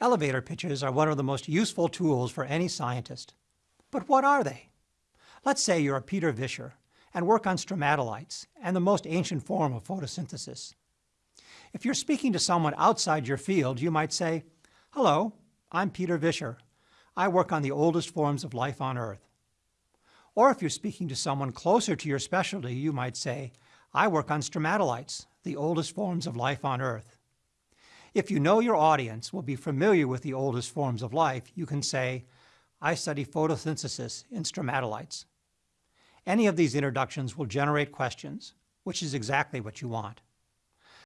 Elevator pitches are one of the most useful tools for any scientist. But what are they? Let's say you're a Peter Vischer and work on stromatolites and the most ancient form of photosynthesis. If you're speaking to someone outside your field, you might say, Hello, I'm Peter Vischer. I work on the oldest forms of life on Earth. Or if you're speaking to someone closer to your specialty, you might say, I work on stromatolites, the oldest forms of life on Earth. If you know your audience will be familiar with the oldest forms of life, you can say, I study photosynthesis in stromatolites. Any of these introductions will generate questions, which is exactly what you want.